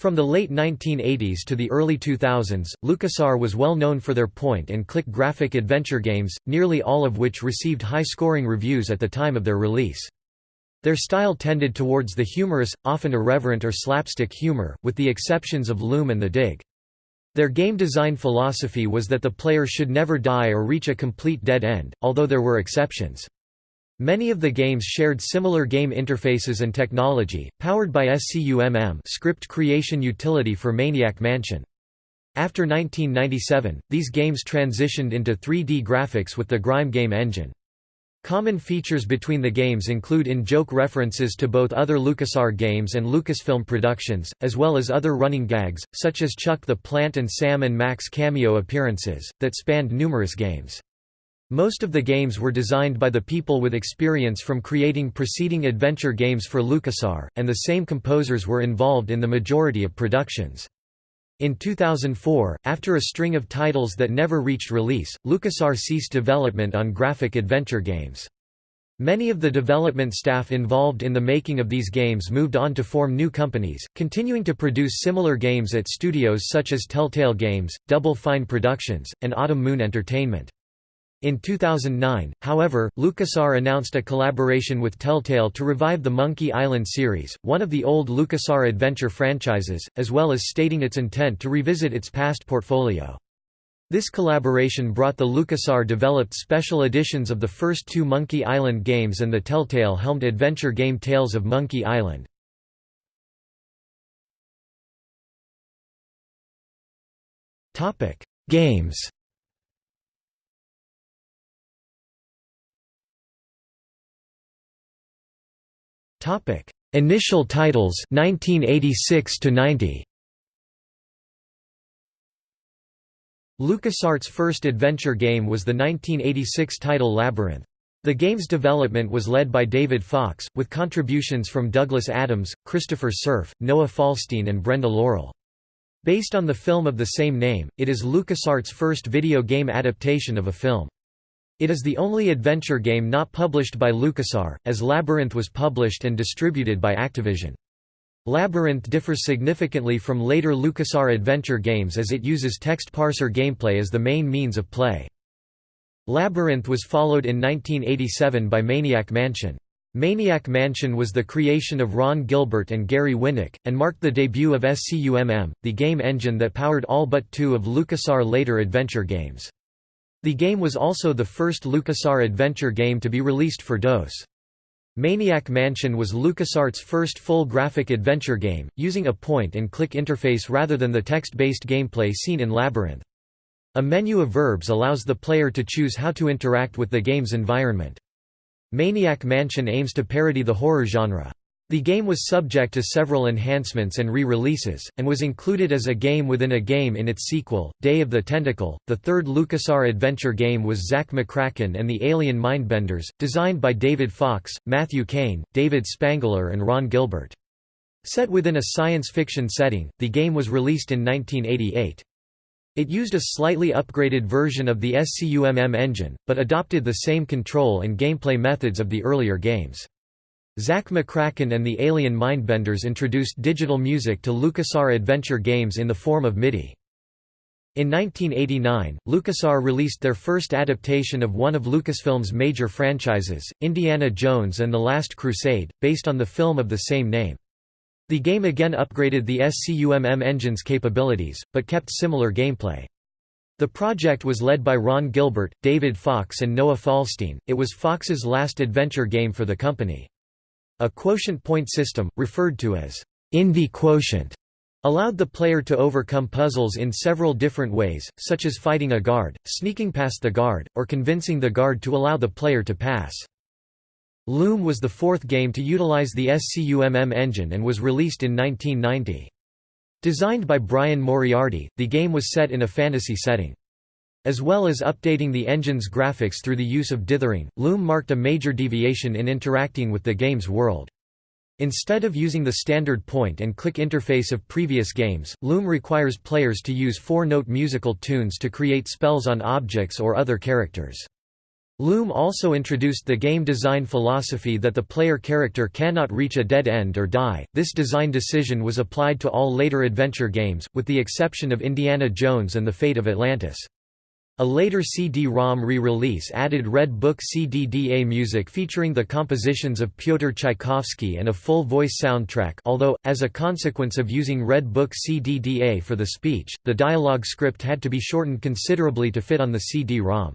From the late 1980s to the early 2000s, LucasArts was well known for their point-and-click graphic adventure games, nearly all of which received high-scoring reviews at the time of their release. Their style tended towards the humorous, often irreverent or slapstick humor, with the exceptions of Loom and The Dig. Their game design philosophy was that the player should never die or reach a complete dead end, although there were exceptions. Many of the games shared similar game interfaces and technology, powered by SCUMM script creation utility for Maniac Mansion. After 1997, these games transitioned into 3D graphics with the Grime game engine. Common features between the games include in-joke references to both other LucasArts games and Lucasfilm productions, as well as other running gags, such as Chuck the Plant and Sam and Max cameo appearances, that spanned numerous games. Most of the games were designed by the people with experience from creating preceding adventure games for LucasArts, and the same composers were involved in the majority of productions. In 2004, after a string of titles that never reached release, LucasArts ceased development on graphic adventure games. Many of the development staff involved in the making of these games moved on to form new companies, continuing to produce similar games at studios such as Telltale Games, Double Fine Productions, and Autumn Moon Entertainment. In 2009, however, LucasArts announced a collaboration with Telltale to revive the Monkey Island series, one of the old LucasArts adventure franchises, as well as stating its intent to revisit its past portfolio. This collaboration brought the LucasArts developed special editions of the first two Monkey Island games and the Telltale-helmed adventure game Tales of Monkey Island. Games Topic: Initial titles 1986 to 90. LucasArts' first adventure game was the 1986 title Labyrinth. The game's development was led by David Fox, with contributions from Douglas Adams, Christopher Cerf, Noah Falstein and Brenda Laurel. Based on the film of the same name, it is LucasArts' first video game adaptation of a film. It is the only adventure game not published by LucasArts, as Labyrinth was published and distributed by Activision. Labyrinth differs significantly from later LucasArts adventure games as it uses text parser gameplay as the main means of play. Labyrinth was followed in 1987 by Maniac Mansion. Maniac Mansion was the creation of Ron Gilbert and Gary Winnick, and marked the debut of SCUMM, the game engine that powered all but two of LucasArts' later adventure games. The game was also the first LucasArts adventure game to be released for DOS. Maniac Mansion was LucasArts' first full graphic adventure game, using a point-and-click interface rather than the text-based gameplay seen in Labyrinth. A menu of verbs allows the player to choose how to interact with the game's environment. Maniac Mansion aims to parody the horror genre. The game was subject to several enhancements and re-releases, and was included as a game within a game in its sequel, Day of the Tentacle. The third LucasArts adventure game was Zak McKracken and the Alien Mindbenders, designed by David Fox, Matthew Kane, David Spangler and Ron Gilbert. Set within a science fiction setting, the game was released in 1988. It used a slightly upgraded version of the SCUMM engine, but adopted the same control and gameplay methods of the earlier games. Zak McKracken and the Alien Mindbenders introduced digital music to LucasArts adventure games in the form of MIDI. In 1989, LucasArts released their first adaptation of one of Lucasfilm's major franchises, Indiana Jones and the Last Crusade, based on the film of the same name. The game again upgraded the SCUMM engine's capabilities, but kept similar gameplay. The project was led by Ron Gilbert, David Fox and Noah Falstein. It was Fox's last adventure game for the company. A quotient point system, referred to as Indy quotient, allowed the player to overcome puzzles in several different ways, such as fighting a guard, sneaking past the guard, or convincing the guard to allow the player to pass. Loom was the fourth game to utilize the SCUMM engine and was released in 1990. Designed by Brian Moriarty, the game was set in a fantasy setting. As well as updating the engine's graphics through the use of dithering, Loom marked a major deviation in interacting with the game's world. Instead of using the standard point-and-click interface of previous games, Loom requires players to use four-note musical tunes to create spells on objects or other characters. Loom also introduced the game design philosophy that the player character cannot reach a dead end or die. This design decision was applied to all later adventure games, with the exception of Indiana Jones and the Fate of Atlantis. A later CD-ROM re-release added Red Book CDDA music featuring the compositions of Pyotr Tchaikovsky and a full-voice soundtrack although, as a consequence of using Red Book CDDA for the speech, the dialogue script had to be shortened considerably to fit on the CD-ROM.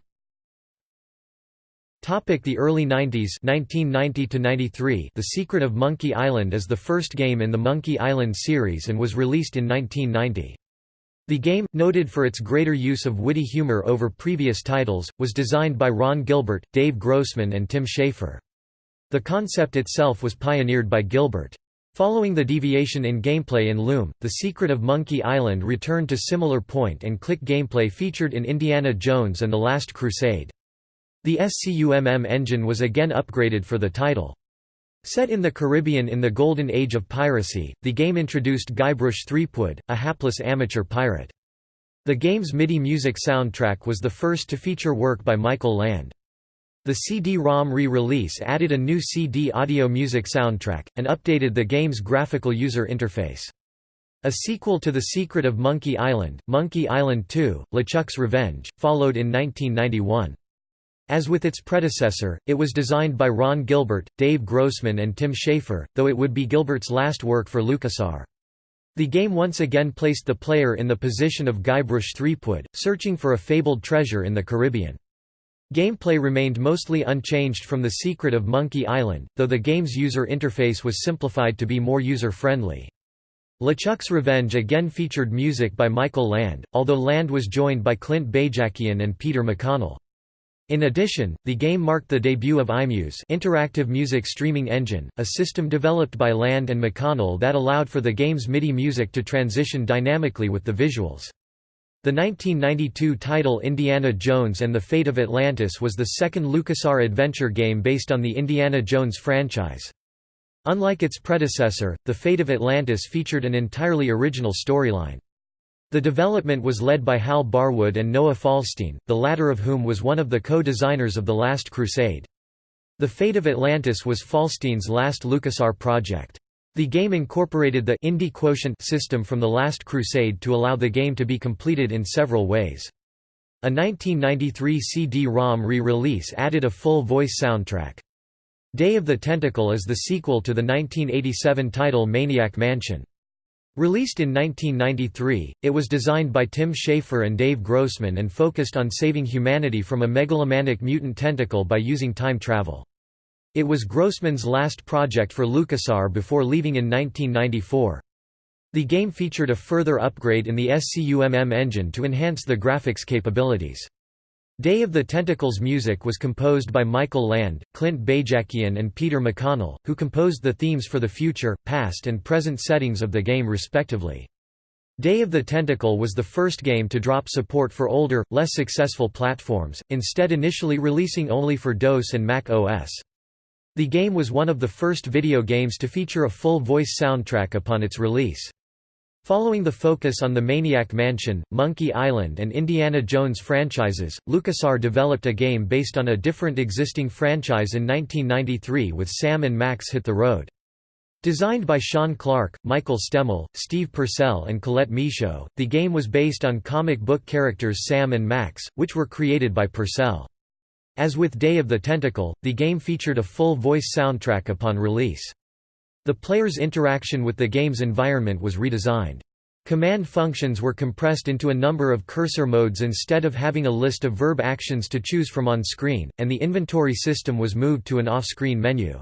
The early 90s 1990 -93, The Secret of Monkey Island is the first game in the Monkey Island series and was released in 1990. The game, noted for its greater use of witty humor over previous titles, was designed by Ron Gilbert, Dave Grossman and Tim Schafer. The concept itself was pioneered by Gilbert. Following the deviation in gameplay in Loom, The Secret of Monkey Island returned to similar point-and-click gameplay featured in Indiana Jones and the Last Crusade. The SCUMM engine was again upgraded for the title. Set in the Caribbean in the golden age of piracy, the game introduced Guybrush Threepwood, a hapless amateur pirate. The game's MIDI music soundtrack was the first to feature work by Michael Land. The CD-ROM re-release added a new CD audio music soundtrack, and updated the game's graphical user interface. A sequel to The Secret of Monkey Island, Monkey Island 2, LeChuck's Revenge, followed in 1991. As with its predecessor, it was designed by Ron Gilbert, Dave Grossman and Tim Schafer, though it would be Gilbert's last work for LucasArts. The game once again placed the player in the position of Guybrush Threepwood, searching for a fabled treasure in the Caribbean. Gameplay remained mostly unchanged from The Secret of Monkey Island, though the game's user interface was simplified to be more user-friendly. LeChuck's Revenge again featured music by Michael Land, although Land was joined by Clint Bajakian and Peter McConnell. In addition, the game marked the debut of iMuse interactive music streaming engine, a system developed by Land and McConnell that allowed for the game's MIDI music to transition dynamically with the visuals. The 1992 title Indiana Jones and the Fate of Atlantis was the second LucasArts adventure game based on the Indiana Jones franchise. Unlike its predecessor, The Fate of Atlantis featured an entirely original storyline. The development was led by Hal Barwood and Noah Falstein, the latter of whom was one of the co-designers of The Last Crusade. The Fate of Atlantis was Falstein's last LucasArts project. The game incorporated the Indy Quotient system from The Last Crusade to allow the game to be completed in several ways. A 1993 CD-ROM re-release added a full voice soundtrack. Day of the Tentacle is the sequel to the 1987 title Maniac Mansion. Released in 1993, it was designed by Tim Schafer and Dave Grossman and focused on saving humanity from a megalomaniac mutant tentacle by using time travel. It was Grossman's last project for LucasArts before leaving in 1994. The game featured a further upgrade in the SCUMM engine to enhance the graphics capabilities. Day of the Tentacles music was composed by Michael Land, Clint Bajakian and Peter McConnell, who composed the themes for the future, past and present settings of the game respectively. Day of the Tentacle was the first game to drop support for older, less successful platforms, instead initially releasing only for DOS and Mac OS. The game was one of the first video games to feature a full voice soundtrack upon its release. Following the focus on the Maniac Mansion, Monkey Island and Indiana Jones franchises, LucasArts developed a game based on a different existing franchise in 1993 with Sam and Max Hit the Road. Designed by Sean Clark, Michael Stemmle, Steve Purcell and Colette Michaud, the game was based on comic book characters Sam and Max, which were created by Purcell. As with Day of the Tentacle, the game featured a full voice soundtrack upon release. The player's interaction with the game's environment was redesigned. Command functions were compressed into a number of cursor modes instead of having a list of verb actions to choose from on screen, and the inventory system was moved to an off-screen menu.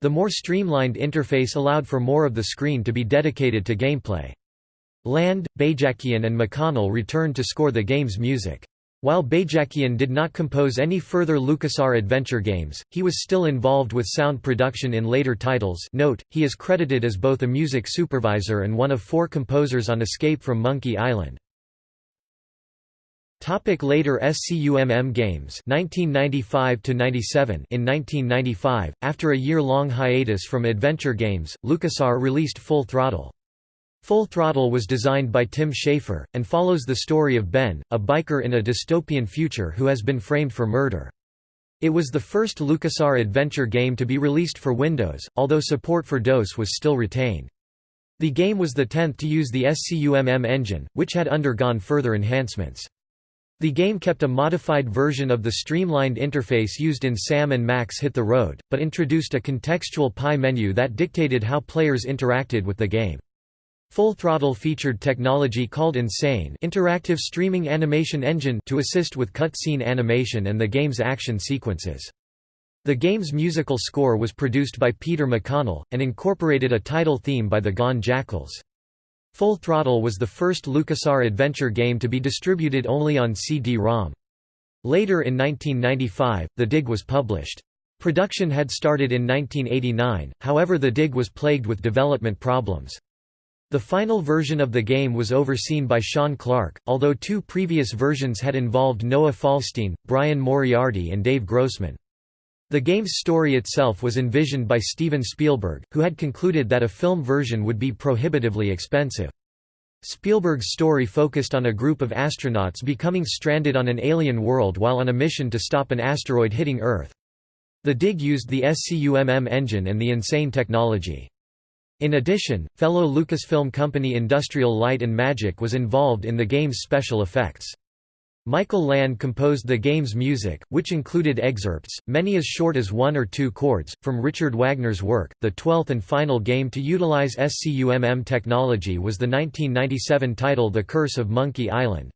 The more streamlined interface allowed for more of the screen to be dedicated to gameplay. Land, Bajakian and McConnell returned to score the game's music. While Bajakian did not compose any further LucasArts adventure games, he was still involved with sound production in later titles note, he is credited as both a music supervisor and one of four composers on Escape from Monkey Island. Topic later SCUMM games 1995 to 97 In 1995, after a year-long hiatus from adventure games, LucasArts released Full Throttle. Full Throttle was designed by Tim Schafer, and follows the story of Ben, a biker in a dystopian future who has been framed for murder. It was the first LucasArts adventure game to be released for Windows, although support for DOS was still retained. The game was the tenth to use the SCUMM engine, which had undergone further enhancements. The game kept a modified version of the streamlined interface used in Sam and Max Hit the Road, but introduced a contextual PIE menu that dictated how players interacted with the game. Full Throttle featured technology called Insane interactive streaming animation engine to assist with cutscene animation and the game's action sequences. The game's musical score was produced by Peter McConnell, and incorporated a title theme by the Gone Jackals. Full Throttle was the first LucasArts adventure game to be distributed only on CD-ROM. Later in 1995, The Dig was published. Production had started in 1989, however the Dig was plagued with development problems. The final version of the game was overseen by Sean Clark, although two previous versions had involved Noah Falstein, Brian Moriarty and Dave Grossman. The game's story itself was envisioned by Steven Spielberg, who had concluded that a film version would be prohibitively expensive. Spielberg's story focused on a group of astronauts becoming stranded on an alien world while on a mission to stop an asteroid hitting Earth. The dig used the SCUMM engine and the Insane technology. In addition, fellow Lucasfilm company Industrial Light and Magic was involved in the game's special effects. Michael Land composed the game's music, which included excerpts, many as short as one or two chords, from Richard Wagner's work. The twelfth and final game to utilize SCUMM technology was the 1997 title The Curse of Monkey Island.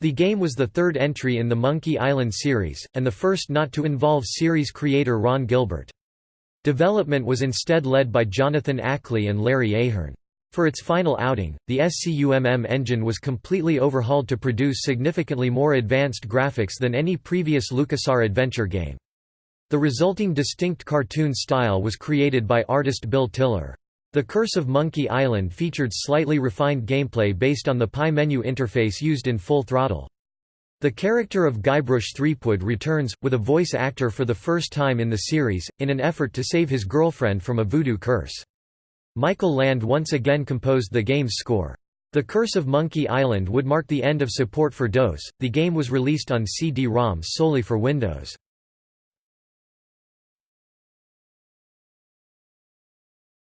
The game was the third entry in the Monkey Island series, and the first not to involve series creator Ron Gilbert. Development was instead led by Jonathan Ackley and Larry Ahern. For its final outing, the SCUMM engine was completely overhauled to produce significantly more advanced graphics than any previous LucasArts adventure game. The resulting distinct cartoon style was created by artist Bill Tiller. The Curse of Monkey Island featured slightly refined gameplay based on the PIE menu interface used in Full Throttle. The character of Guybrush Threepwood returns, with a voice actor for the first time in the series, in an effort to save his girlfriend from a voodoo curse. Michael Land once again composed the game's score. The Curse of Monkey Island would mark the end of support for DOS. The game was released on CD-ROMs solely for Windows.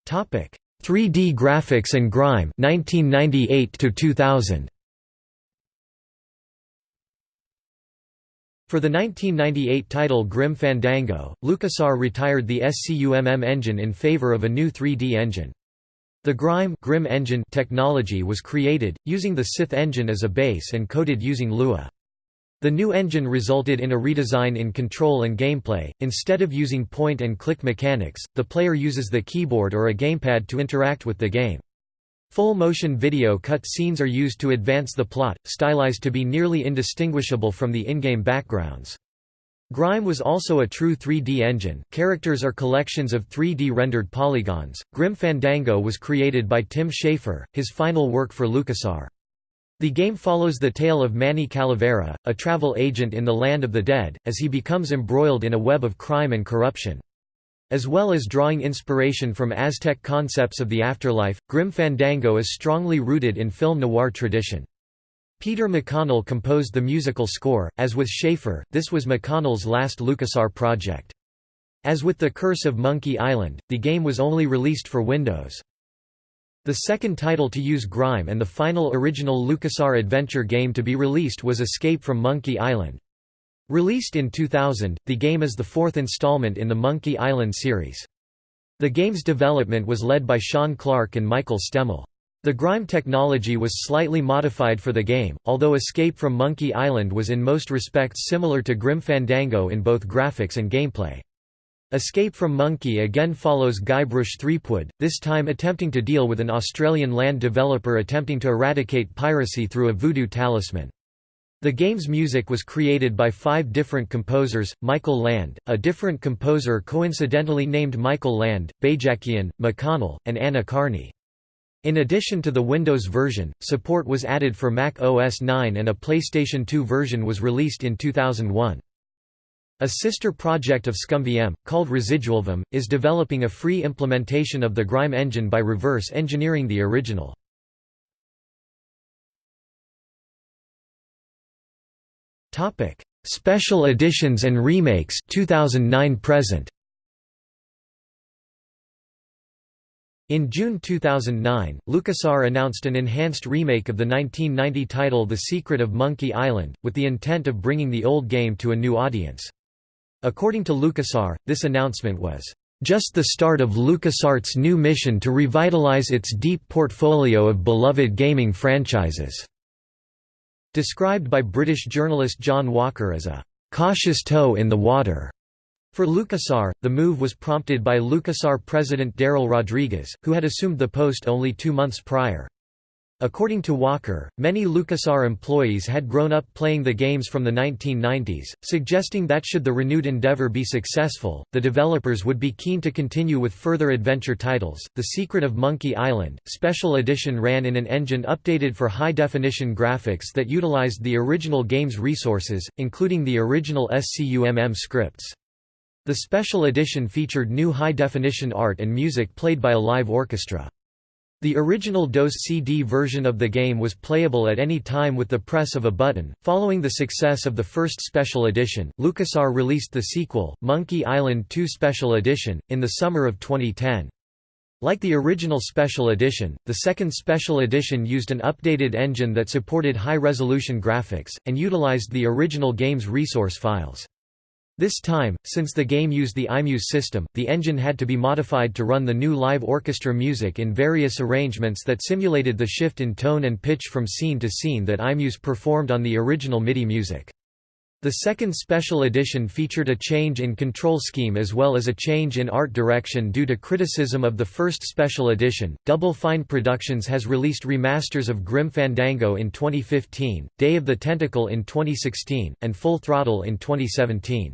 Topic: 3D graphics and grime 1998 to 2000. For the 1998 title Grim Fandango, LucasArts retired the SCUMM engine in favor of a new 3D engine. The Grime Grim engine technology was created, using the Sith engine as a base and coded using Lua. The new engine resulted in a redesign in control and gameplay. Instead of using point and click mechanics, the player uses the keyboard or a gamepad to interact with the game. Full motion video cut scenes are used to advance the plot, stylized to be nearly indistinguishable from the in-game backgrounds. Grime was also a true 3D engine. Characters are collections of 3D rendered polygons. Grim Fandango was created by Tim Schafer, his final work for LucasArts. The game follows the tale of Manny Calavera, a travel agent in the Land of the Dead, as he becomes embroiled in a web of crime and corruption. As well as drawing inspiration from Aztec concepts of the afterlife, Grim Fandango is strongly rooted in film noir tradition. Peter McConnell composed the musical score, as with Schafer, this was McConnell's last LucasArts project. As with The Curse of Monkey Island, the game was only released for Windows. The second title to use Grime and the final original LucasArts adventure game to be released was Escape from Monkey Island. Released in 2000, the game is the fourth installment in the Monkey Island series. The game's development was led by Sean Clark and Michael Stemmle. The Grime technology was slightly modified for the game, although Escape from Monkey Island was in most respects similar to Grim Fandango in both graphics and gameplay. Escape from Monkey again follows Guybrush Threepwood, this time attempting to deal with an Australian land developer attempting to eradicate piracy through a voodoo talisman. The game's music was created by five different composers, Michael Land, a different composer coincidentally named Michael Lande, Bajakian, McConnell, and Anna Karney. In addition to the Windows version, support was added for Mac OS 9 and a PlayStation 2 version was released in 2001. A sister project of ScummVM, called ResidualVM, is developing a free implementation of the Grime engine by reverse engineering the original. Special Editions and Remakes 2009 present. In June 2009, LucasArts announced an enhanced remake of the 1990 title The Secret of Monkey Island, with the intent of bringing the old game to a new audience. According to LucasArts, this announcement was just the start of LucasArts' new mission to revitalize its deep portfolio of beloved gaming franchises. Described by British journalist John Walker as a cautious toe in the water. For LucasArts, the move was prompted by LucasArts president Darrell Rodriguez, who had assumed the post only two months prior. According to Walker, many LucasArts employees had grown up playing the games from the 1990s, suggesting that should the renewed endeavor be successful, the developers would be keen to continue with further adventure titles. The Secret of Monkey Island, Special Edition ran in an engine updated for high-definition graphics that utilized the original game's resources, including the original SCUMM scripts. The Special Edition featured new high-definition art and music played by a live orchestra. The original DOS CD version of the game was playable at any time with the press of a button. Following the success of the first special edition, LucasArts released the sequel, Monkey Island 2 Special Edition, in the summer of 2010. Like the original Special Edition, the second Special Edition used an updated engine that supported high-resolution graphics, and utilized the original game's resource files. This time, since the game used the iMuse system, the engine had to be modified to run the new live orchestra music in various arrangements that simulated the shift in tone and pitch from scene to scene that iMuse performed on the original MIDI music. The second special edition featured a change in control scheme as well as a change in art direction due to criticism of the first special edition. Double Fine Productions has released remasters of Grim Fandango in 2015, Day of the Tentacle in 2016, and Full Throttle in 2017.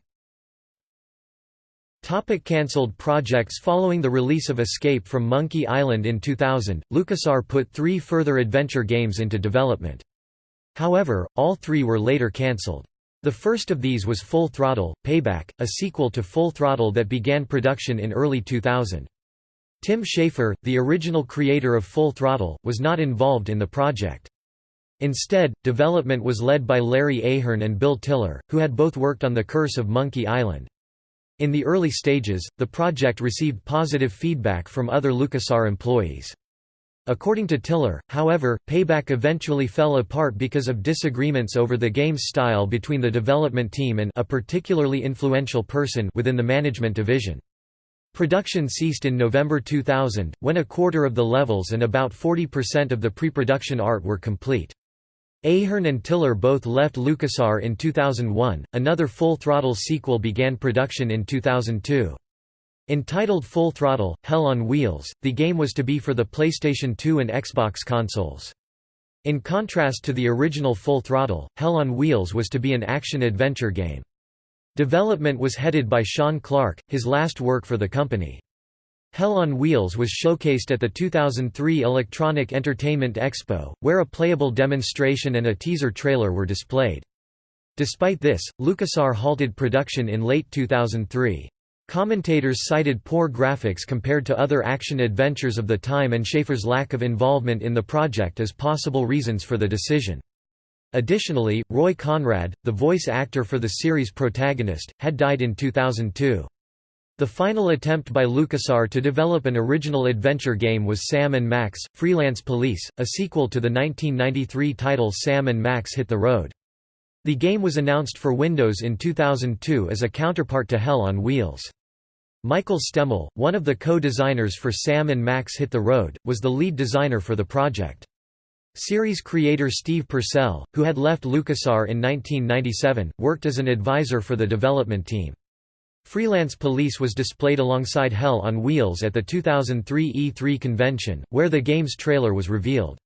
Topic cancelled projects Following the release of Escape from Monkey Island in 2000, LucasArts put three further adventure games into development. However, all three were later cancelled. The first of these was Full Throttle, Payback, a sequel to Full Throttle that began production in early 2000. Tim Schafer, the original creator of Full Throttle, was not involved in the project. Instead, development was led by Larry Ahern and Bill Tiller, who had both worked on The Curse of Monkey Island. In the early stages, the project received positive feedback from other LucasArts employees. According to Tiller, however, Payback eventually fell apart because of disagreements over the game's style between the development team and a particularly influential person within the management division. Production ceased in November 2000, when a quarter of the levels and about 40% of the pre-production art were complete. Ahern and Tiller both left LucasArts in 2001. Another Full Throttle sequel began production in 2002. Entitled Full Throttle, Hell on Wheels, the game was to be for the PlayStation 2 and Xbox consoles. In contrast to the original Full Throttle, Hell on Wheels was to be an action-adventure game. Development was headed by Sean Clark, his last work for the company. Hell on Wheels was showcased at the 2003 Electronic Entertainment Expo, where a playable demonstration and a teaser trailer were displayed. Despite this, LucasArts halted production in late 2003. Commentators cited poor graphics compared to other action-adventures of the time and Schafer's lack of involvement in the project as possible reasons for the decision. Additionally, Roy Conrad, the voice actor for the series protagonist, had died in 2002. The final attempt by LucasArts to develop an original adventure game was Sam & Max, Freelance Police, a sequel to the 1993 title Sam & Max Hit the Road. The game was announced for Windows in 2002 as a counterpart to Hell on Wheels. Michael Stemmle, one of the co-designers for Sam & Max Hit the Road, was the lead designer for the project. Series creator Steve Purcell, who had left LucasArts in 1997, worked as an advisor for the development team. Freelance Police was displayed alongside Hell on Wheels at the 2003 E3 convention, where the game's trailer was revealed.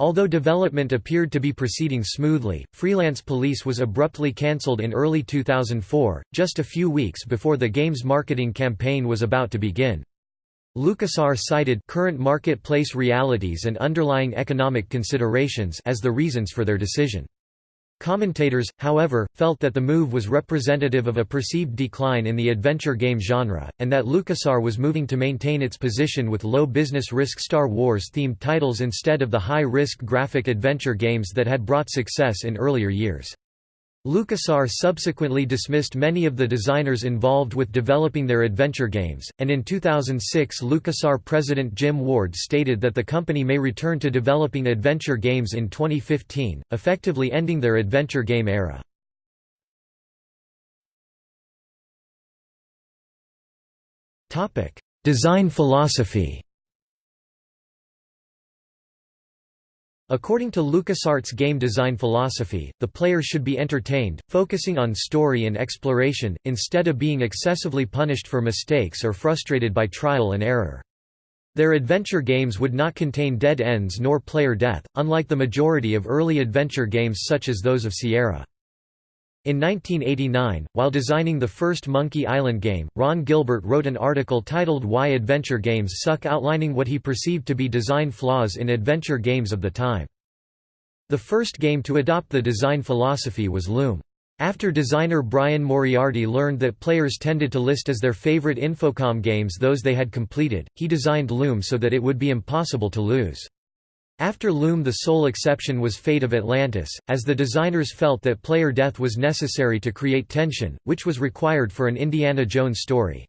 Although development appeared to be proceeding smoothly, Freelance Police was abruptly cancelled in early 2004, just a few weeks before the game's marketing campaign was about to begin. LucasArts cited current marketplace realities and underlying economic considerations as the reasons for their decision. Commentators, however, felt that the move was representative of a perceived decline in the adventure game genre, and that LucasArts was moving to maintain its position with low business risk Star Wars-themed titles instead of the high-risk graphic adventure games that had brought success in earlier years. LucasArts subsequently dismissed many of the designers involved with developing their adventure games, and in 2006 LucasArts president Jim Ward stated that the company may return to developing adventure games in 2015, effectively ending their adventure game era. Design philosophy According to LucasArts' game design philosophy, the player should be entertained, focusing on story and exploration, instead of being excessively punished for mistakes or frustrated by trial and error. Their adventure games would not contain dead ends nor player death, unlike the majority of early adventure games such as those of Sierra. In 1989, while designing the first Monkey Island game, Ron Gilbert wrote an article titled Why Adventure Games Suck outlining what he perceived to be design flaws in adventure games of the time. The first game to adopt the design philosophy was Loom. After designer Brian Moriarty learned that players tended to list as their favorite Infocom games those they had completed, he designed Loom so that it would be impossible to lose. After Loom the sole exception was Fate of Atlantis, as the designers felt that player death was necessary to create tension, which was required for an Indiana Jones story.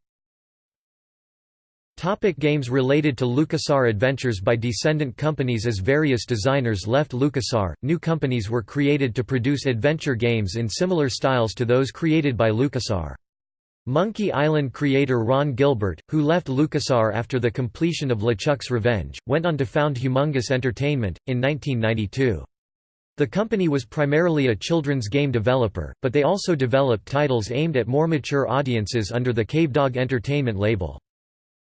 Topic games related to LucasArts Adventures by descendant companies As various designers left LucasArts, new companies were created to produce adventure games in similar styles to those created by LucasArts. Monkey Island creator Ron Gilbert, who left LucasArts after the completion of LeChuck's Revenge, went on to found Humongous Entertainment, in 1992. The company was primarily a children's game developer, but they also developed titles aimed at more mature audiences under the Cavedog Entertainment label.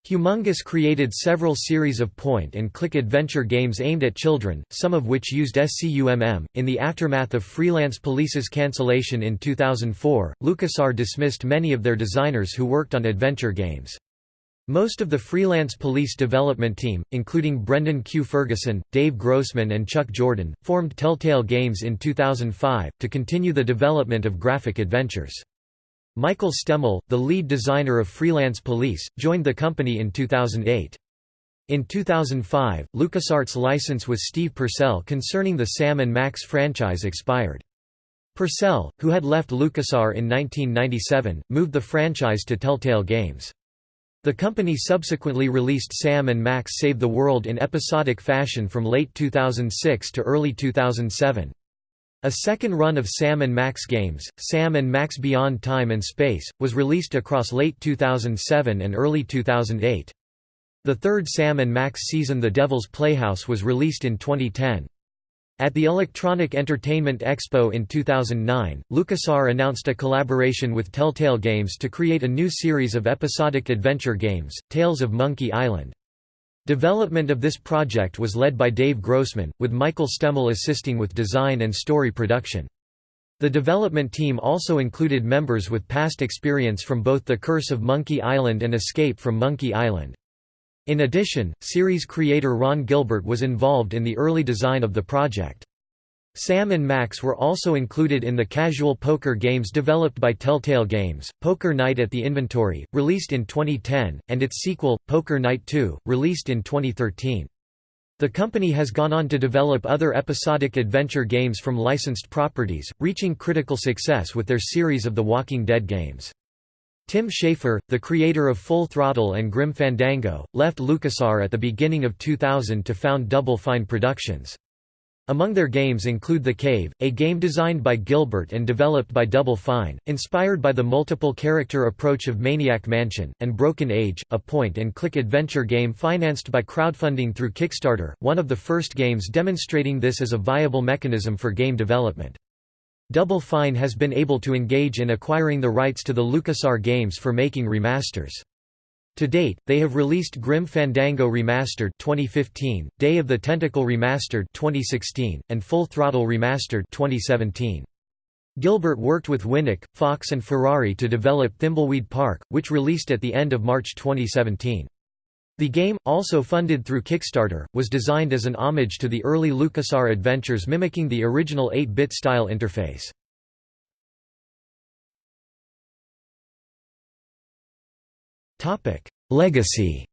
Humongous created several series of point-and-click adventure games aimed at children, some of which used SCUMM. In the aftermath of Freelance Police's cancellation in 2004, LucasArts dismissed many of their designers who worked on adventure games. Most of the Freelance Police development team, including Brendan Q. Ferguson, Dave Grossman and Chuck Jordan, formed Telltale Games in 2005, to continue the development of graphic adventures. Michael Stemmle, the lead designer of Freelance Police, joined the company in 2008. In 2005, LucasArts' license with Steve Purcell concerning the Sam & Max franchise expired. Purcell, who had left LucasArts in 1997, moved the franchise to Telltale Games. The company subsequently released Sam & Max Save the World in episodic fashion from late 2006 to early 2007. A second run of Sam & Max games, Sam & Max Beyond Time and Space, was released across late 2007 and early 2008. The third Sam & Max season The Devil's Playhouse was released in 2010. At the Electronic Entertainment Expo in 2009, LucasArts announced a collaboration with Telltale Games to create a new series of episodic adventure games, Tales of Monkey Island. Development of this project was led by Dave Grossman, with Michael Stemmle assisting with design and story production. The development team also included members with past experience from both The Curse of Monkey Island and Escape from Monkey Island. In addition, series creator Ron Gilbert was involved in the early design of the project. Sam and Max were also included in the casual poker games developed by Telltale Games, Poker Night at the Inventory, released in 2010, and its sequel, Poker Night 2, released in 2013. The company has gone on to develop other episodic adventure games from licensed properties, reaching critical success with their series of The Walking Dead games. Tim Schafer, the creator of Full Throttle and Grim Fandango, left LucasArts at the beginning of 2000 to found Double Fine Productions. Among their games include The Cave, a game designed by Gilbert and developed by Double Fine, inspired by the multiple-character approach of Maniac Mansion, and Broken Age, a point-and-click adventure game financed by crowdfunding through Kickstarter, one of the first games demonstrating this as a viable mechanism for game development. Double Fine has been able to engage in acquiring the rights to the LucasArts games for making remasters. To date, they have released Grim Fandango Remastered 2015, Day of the Tentacle Remastered 2016, and Full Throttle Remastered 2017. Gilbert worked with Winnick, Fox and Ferrari to develop Thimbleweed Park, which released at the end of March 2017. The game, also funded through Kickstarter, was designed as an homage to the early LucasArts adventures mimicking the original 8-bit style interface. Topic: Legacy.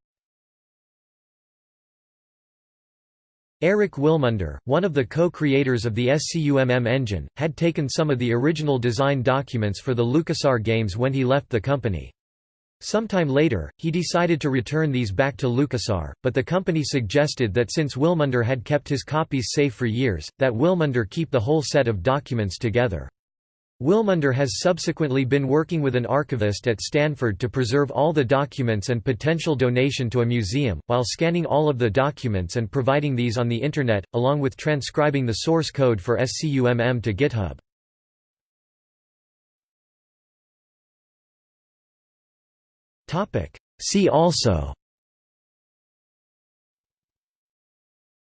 Aric Wilmunder, one of the co-creators of the SCUMM engine, had taken some of the original design documents for the LucasArts games when he left the company. Sometime later, he decided to return these back to LucasArts, but the company suggested that since Wilmunder had kept his copies safe for years, that Wilmunder keep the whole set of documents together. Wilmunder has subsequently been working with an archivist at Stanford to preserve all the documents and potential donation to a museum, while scanning all of the documents and providing these on the Internet, along with transcribing the source code for SCUMM to GitHub. See also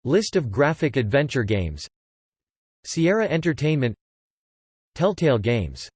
List of graphic adventure games Sierra Entertainment Telltale Games